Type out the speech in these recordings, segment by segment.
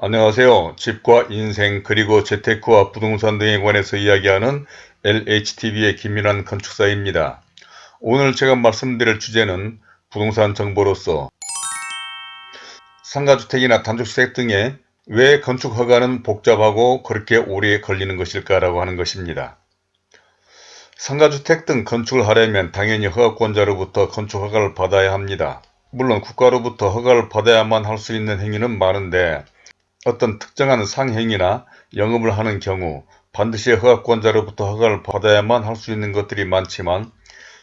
안녕하세요. 집과 인생 그리고 재테크와 부동산 등에 관해서 이야기하는 LHTV의 김민환 건축사입니다. 오늘 제가 말씀드릴 주제는 부동산 정보로서 상가주택이나 단독주택 등에 왜 건축허가는 복잡하고 그렇게 오래 걸리는 것일까라고 하는 것입니다. 상가주택 등 건축을 하려면 당연히 허가권자로부터 건축허가를 받아야 합니다. 물론 국가로부터 허가를 받아야만 할 수 있는 행위는 많은데 어떤 특정한 상행이나 영업을 하는 경우 반드시 허가권자로부터 허가를 받아야만 할 수 있는 것들이 많지만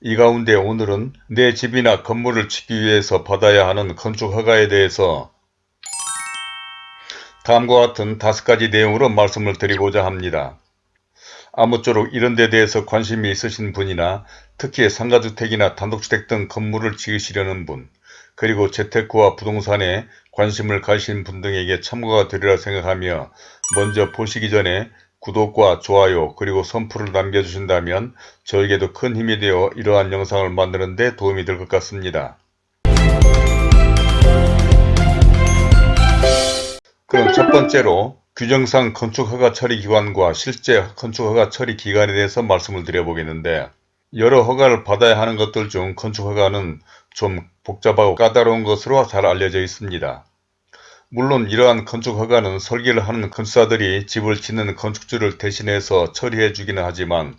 이 가운데 오늘은 내 집이나 건물을 짓기 위해서 받아야 하는 건축 허가에 대해서 다음과 같은 다섯 가지 내용으로 말씀을 드리고자 합니다. 아무쪼록 이런 데 대해서 관심이 있으신 분이나 특히 상가주택이나 단독주택 등 건물을 지으시려는 분 그리고 재테크와 부동산에 관심을 가신 분 등에게 참고가 되리라 생각하며 먼저 보시기 전에 구독과 좋아요 그리고 선풀을 남겨주신다면 저에게도 큰 힘이 되어 이러한 영상을 만드는 데 도움이 될 것 같습니다. 그럼 첫 번째로 규정상 건축허가 처리 기관과 실제 건축허가 처리기관에 대해서 말씀을 드려보겠는데 여러 허가를 받아야 하는 것들 중 건축허가는 좀 복잡하고 까다로운 것으로 잘 알려져 있습니다. 물론 이러한 건축 허가는 설계를 하는 건축사들이 집을 짓는 건축주를 대신해서 처리해 주기는 하지만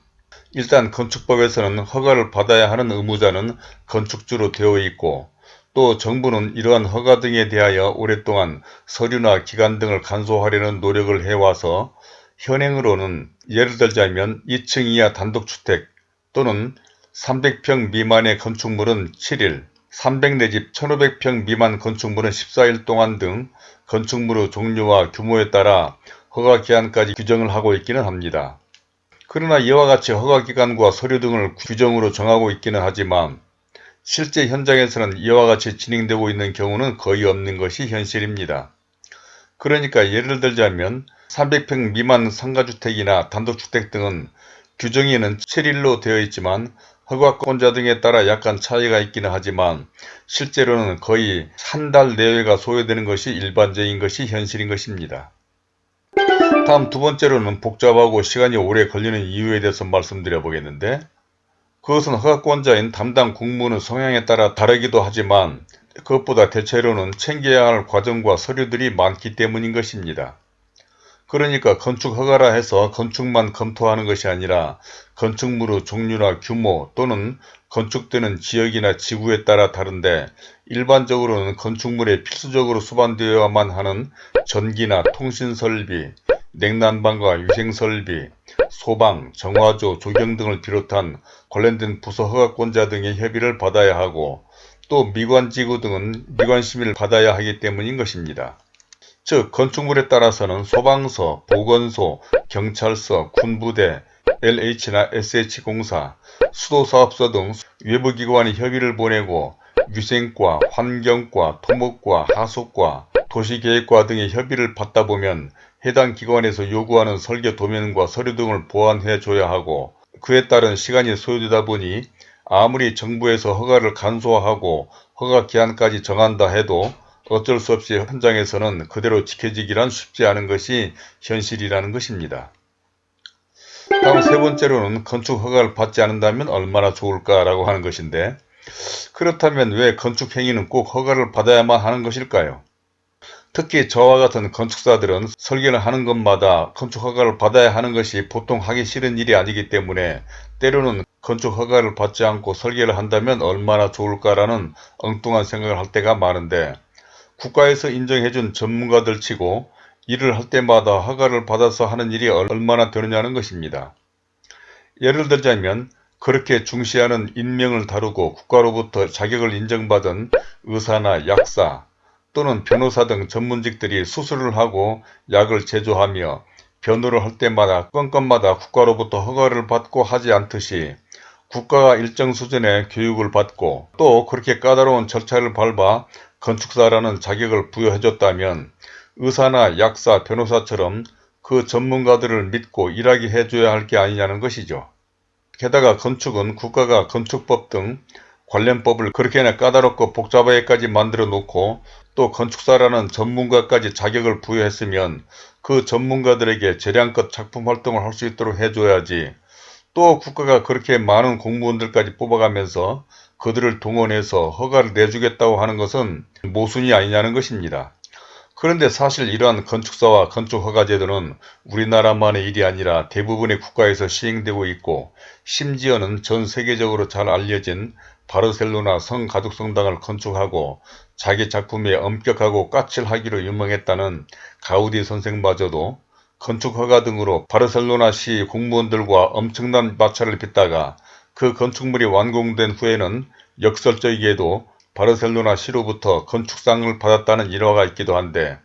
일단 건축법에서는 허가를 받아야 하는 의무자는 건축주로 되어 있고 또 정부는 이러한 허가 등에 대하여 오랫동안 서류나 기간 등을 간소화하려는 노력을 해와서 현행으로는 예를 들자면 2층 이하 단독주택 또는 300평 미만의 건축물은 7일, 300 내지 1500평 미만 건축물은 14일 동안 등 건축물의 종류와 규모에 따라 허가기한까지 규정을 하고 있기는 합니다. 그러나 이와 같이 허가기간과 서류 등을 규정으로 정하고 있기는 하지만 실제 현장에서는 이와 같이 진행되고 있는 경우는 거의 없는 것이 현실입니다. 그러니까 예를 들자면 300평 미만 상가주택이나 단독주택 등은 규정에는 7일로 되어 있지만 허가권자 등에 따라 약간 차이가 있기는 하지만 실제로는 거의 한 달 내외가 소요되는 것이 일반적인 것이 현실인 것입니다. 다음 두 번째로는 복잡하고 시간이 오래 걸리는 이유에 대해서 말씀드려 보겠는데 그것은 허가권자인 담당 국무는 성향에 따라 다르기도 하지만 그것보다 대체로는 챙겨야 할 과정과 서류들이 많기 때문인 것입니다. 그러니까 건축 허가라 해서 건축만 검토하는 것이 아니라 건축물의 종류나 규모 또는 건축되는 지역이나 지구에 따라 다른데 일반적으로는 건축물에 필수적으로 수반되어야만 하는 전기나 통신설비, 냉난방과 위생설비, 소방, 정화조, 조경 등을 비롯한 관련된 부서 허가권자 등의 협의를 받아야 하고 또 미관지구 등은 미관심의를 받아야 하기 때문인 것입니다. 즉 건축물에 따라서는 소방서, 보건소, 경찰서, 군부대, LH나 SH공사, 수도사업소 등 외부기관이 협의를 보내고 위생과, 환경과, 토목과, 하수과, 도시계획과 등의 협의를 받다 보면 해당 기관에서 요구하는 설계 도면과 서류 등을 보완해 줘야 하고 그에 따른 시간이 소요되다 보니 아무리 정부에서 허가를 간소화하고 허가 기한까지 정한다 해도 어쩔 수 없이 현장에서는 그대로 지켜지기란 쉽지 않은 것이 현실이라는 것입니다. 다음 세 번째로는 건축 허가를 받지 않는다면 얼마나 좋을까라고 하는 것인데 그렇다면 왜 건축 행위는 꼭 허가를 받아야만 하는 것일까요? 특히 저와 같은 건축사들은 설계를 하는 것마다 건축 허가를 받아야 하는 것이 보통 하기 싫은 일이 아니기 때문에 때로는 건축 허가를 받지 않고 설계를 한다면 얼마나 좋을까라는 엉뚱한 생각을 할 때가 많은데 국가에서 인정해준 전문가들 치고 일을 할 때마다 허가를 받아서 하는 일이 얼마나 되느냐는 것입니다. 예를 들자면 그렇게 중시하는 인명을 다루고 국가로부터 자격을 인정받은 의사나 약사 또는 변호사 등 전문직들이 수술을 하고 약을 제조하며 변호를 할 때마다 건건마다 국가로부터 허가를 받고 하지 않듯이 국가가 일정 수준의 교육을 받고 또 그렇게 까다로운 절차를 밟아 건축사라는 자격을 부여해줬다면 의사나 약사, 변호사처럼 그 전문가들을 믿고 일하게 해줘야 할 게 아니냐는 것이죠. 게다가 건축은 국가가 건축법 등 관련 법을 그렇게나 까다롭고 복잡하게까지 만들어 놓고 또 건축사라는 전문가까지 자격을 부여했으면 그 전문가들에게 재량껏 작품 활동을 할 수 있도록 해줘야지 또 국가가 그렇게 많은 공무원들까지 뽑아가면서 그들을 동원해서 허가를 내주겠다고 하는 것은 모순이 아니냐는 것입니다. 그런데 사실 이러한 건축사와 건축허가 제도는 우리나라만의 일이 아니라 대부분의 국가에서 시행되고 있고 심지어는 전 세계적으로 잘 알려진 바르셀로나 성가족성당을 건축하고 자기 작품에 엄격하고 까칠하기로 유명했다는 가우디 선생마저도 건축허가 등으로 바르셀로나시 공무원들과 엄청난 마찰을 빚다가 그 건축물이 완공된 후에는 역설적이게도 바르셀로나 시로부터 건축상을 받았다는 일화가 있기도 한데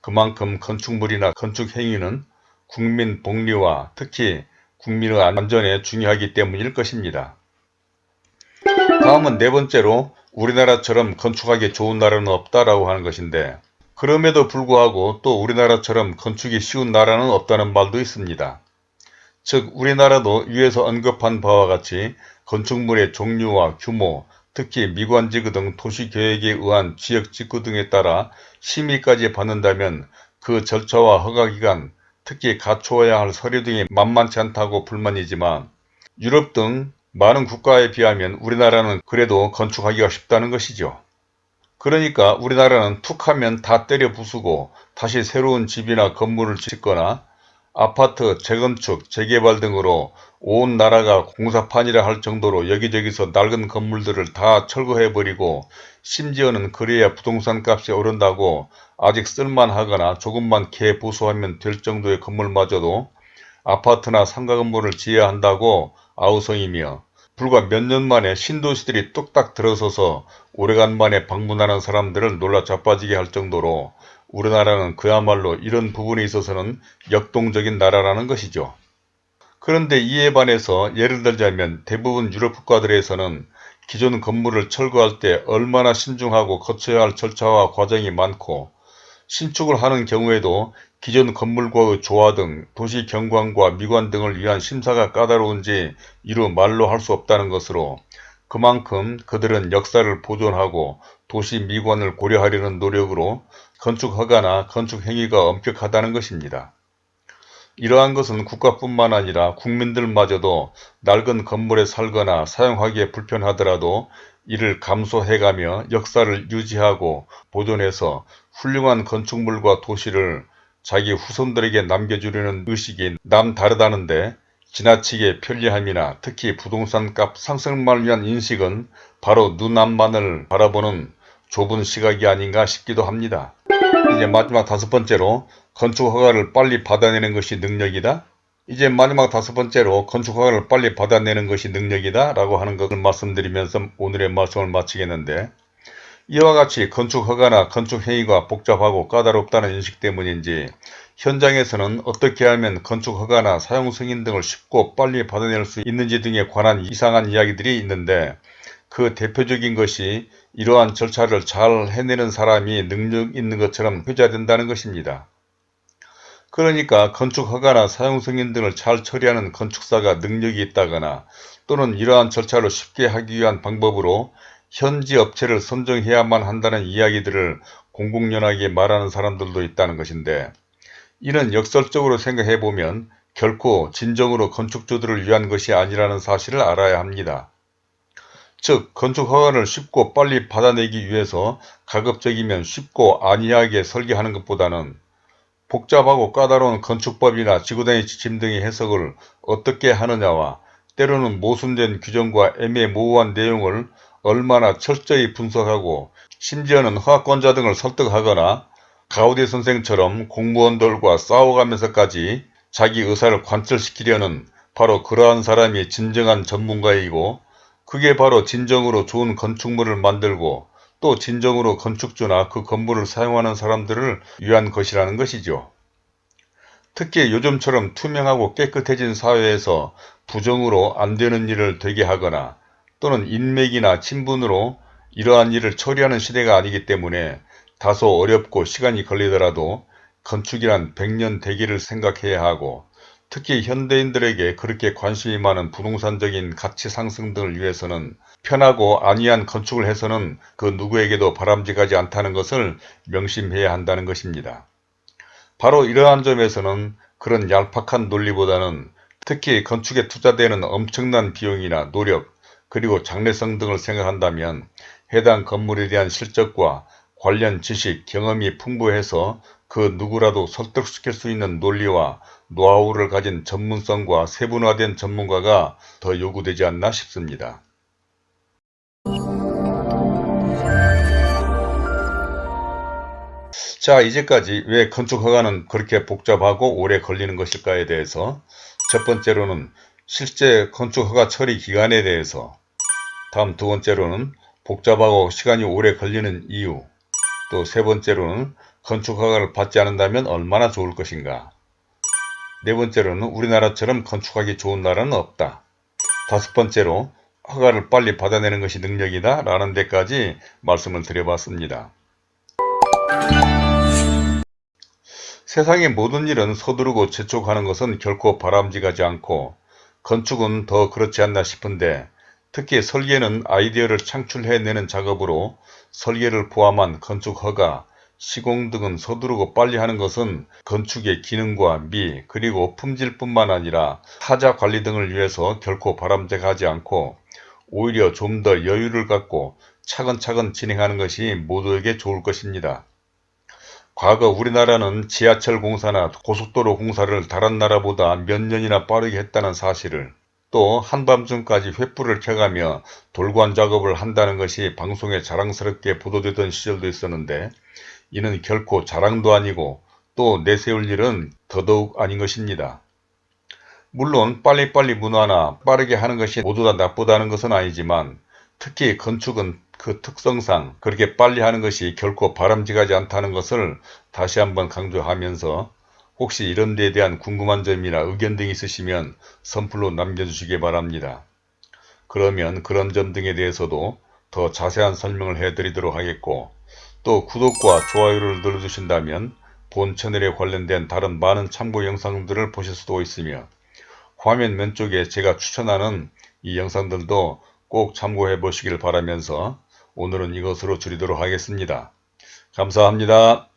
그만큼 건축물이나 건축행위는 국민 복리와 특히 국민의 안전에 중요하기 때문일 것입니다. 다음은 네 번째로 우리나라처럼 건축하기 좋은 나라는 없다라고 하는 것인데 그럼에도 불구하고 또 우리나라처럼 건축이 쉬운 나라는 없다는 말도 있습니다. 즉 우리나라도 위에서 언급한 바와 같이 건축물의 종류와 규모, 특히 미관지구 등 도시계획에 의한 지역직구 등에 따라 심의까지 받는다면 그 절차와 허가기간, 특히 갖추어야 할 서류 등이 만만치 않다고 불만이지만 유럽 등 많은 국가에 비하면 우리나라는 그래도 건축하기가 쉽다는 것이죠. 그러니까 우리나라는 툭 하면 다 때려 부수고 다시 새로운 집이나 건물을 짓거나 아파트, 재건축, 재개발 등으로 온 나라가 공사판이라 할 정도로 여기저기서 낡은 건물들을 다 철거해버리고 심지어는 그래야 부동산 값이 오른다고 아직 쓸만하거나 조금만 개보수하면 될 정도의 건물마저도 아파트나 상가 건물을 지어야 한다고 아우성이며 불과 몇 년 만에 신도시들이 뚝딱 들어서서 오래간만에 방문하는 사람들을 놀라 자빠지게 할 정도로 우리나라는 그야말로 이런 부분에 있어서는 역동적인 나라라는 것이죠. 그런데 이에 반해서 예를 들자면 대부분 유럽 국가들에서는 기존 건물을 철거할 때 얼마나 신중하고 거쳐야 할 절차와 과정이 많고 신축을 하는 경우에도 기존 건물과의 조화 등 도시 경관과 미관 등을 위한 심사가 까다로운지 이루 말로 할 수 없다는 것으로 그만큼 그들은 역사를 보존하고 도시 미관을 고려하려는 노력으로 건축 허가나 건축 행위가 엄격하다는 것입니다. 이러한 것은 국가뿐만 아니라 국민들마저도 낡은 건물에 살거나 사용하기에 불편하더라도 이를 감소해가며 역사를 유지하고 보존해서 훌륭한 건축물과 도시를 자기 후손들에게 남겨주려는 의식이 남다르다는데 지나치게 편리함이나 특히 부동산 값 상승만을 위한 인식은 바로 눈 앞만을 바라보는 좁은 시각이 아닌가 싶기도 합니다. 이제 마지막 다섯 번째로 건축 허가를 빨리 받아내는 것이 능력이다. 이제 마지막 다섯 번째로 건축 허가를 빨리 받아내는 것이 능력이다 라고 하는 것을 말씀드리면서 오늘의 말씀을 마치겠는데 이와 같이 건축 허가나 건축 행위가 복잡하고 까다롭다는 인식 때문인지 현장에서는 어떻게 하면 건축 허가나 사용 승인 등을 쉽고 빨리 받아낼 수 있는지 등에 관한 이상한 이야기들이 있는데 그 대표적인 것이 이러한 절차를 잘 해내는 사람이 능력 있는 것처럼 회자된다는 것입니다. 그러니까 건축 허가나 사용 승인 등을 잘 처리하는 건축사가 능력이 있다거나 또는 이러한 절차를 쉽게 하기 위한 방법으로 현지 업체를 선정해야만 한다는 이야기들을 공공연하게 말하는 사람들도 있다는 것인데 이는 역설적으로 생각해보면 결코 진정으로 건축주들을 위한 것이 아니라는 사실을 알아야 합니다. 즉 건축 허가를 쉽고 빨리 받아내기 위해서 가급적이면 쉽고 안이하게 설계하는 것보다는 복잡하고 까다로운 건축법이나 지구단위 지침 등의 해석을 어떻게 하느냐와 때로는 모순된 규정과 애매모호한 내용을 얼마나 철저히 분석하고 심지어는 허가권자 등을 설득하거나 가우디 선생처럼 공무원들과 싸워가면서까지 자기 의사를 관철시키려는 바로 그러한 사람이 진정한 전문가이고 그게 바로 진정으로 좋은 건축물을 만들고 또 진정으로 건축주나 그 건물을 사용하는 사람들을 위한 것이라는 것이죠. 특히 요즘처럼 투명하고 깨끗해진 사회에서 부정으로 안되는 일을 되게 하거나 또는 인맥이나 친분으로 이러한 일을 처리하는 시대가 아니기 때문에 다소 어렵고 시간이 걸리더라도 건축이란 백년 대기를 생각해야 하고 특히 현대인들에게 그렇게 관심이 많은 부동산적인 가치 상승 등을 위해서는 편하고 안이한 건축을 해서는 그 누구에게도 바람직하지 않다는 것을 명심해야 한다는 것입니다. 바로 이러한 점에서는 그런 얄팍한 논리보다는 특히 건축에 투자되는 엄청난 비용이나 노력 그리고 장래성 등을 생각한다면 해당 건물에 대한 실적과 관련 지식, 경험이 풍부해서 그 누구라도 설득시킬 수 있는 논리와 노하우를 가진 전문성과 세분화된 전문가가 더 요구되지 않나 싶습니다. 자 이제까지 왜 건축허가는 그렇게 복잡하고 오래 걸리는 것일까에 대해서 첫 번째로는 실제 건축허가 처리 기간에 대해서 다음 두 번째로는 복잡하고 시간이 오래 걸리는 이유 또 세 번째로는 건축 허가를 받지 않는다면 얼마나 좋을 것인가 네 번째로는 우리나라처럼 건축하기 좋은 나라는 없다 다섯 번째로 허가를 빨리 받아내는 것이 능력이다 라는 데까지 말씀을 드려봤습니다. 세상의 모든 일은 서두르고 재촉하는 것은 결코 바람직하지 않고 건축은 더 그렇지 않나 싶은데 특히 설계는 아이디어를 창출해내는 작업으로 설계를 포함한 건축 허가, 시공 등은 서두르고 빨리 하는 것은 건축의 기능과 미 그리고 품질뿐만 아니라 타자 관리 등을 위해서 결코 바람직하지 않고 오히려 좀 더 여유를 갖고 차근차근 진행하는 것이 모두에게 좋을 것입니다. 과거 우리나라는 지하철 공사나 고속도로 공사를 다른 나라보다 몇 년이나 빠르게 했다는 사실을 또 한밤중까지 횃불을 켜가며 돌관 작업을 한다는 것이 방송에 자랑스럽게 보도되던 시절도 있었는데 이는 결코 자랑도 아니고 또 내세울 일은 더더욱 아닌 것입니다. 물론 빨리빨리 문화나 빠르게 하는 것이 모두 다 나쁘다는 것은 아니지만 특히 건축은 그 특성상 그렇게 빨리 하는 것이 결코 바람직하지 않다는 것을 다시 한번 강조하면서 혹시 이런 데에 대한 궁금한 점이나 의견 등이 있으시면 선플로 남겨주시기 바랍니다. 그러면 그런 점 등에 대해서도 더 자세한 설명을 해드리도록 하겠고 또 구독과 좋아요를 눌러주신다면 본 채널에 관련된 다른 많은 참고 영상들을 보실 수도 있으며 화면 왼쪽에 제가 추천하는 이 영상들도 꼭 참고해 보시길 바라면서 오늘은 이것으로 줄이도록 하겠습니다. 감사합니다.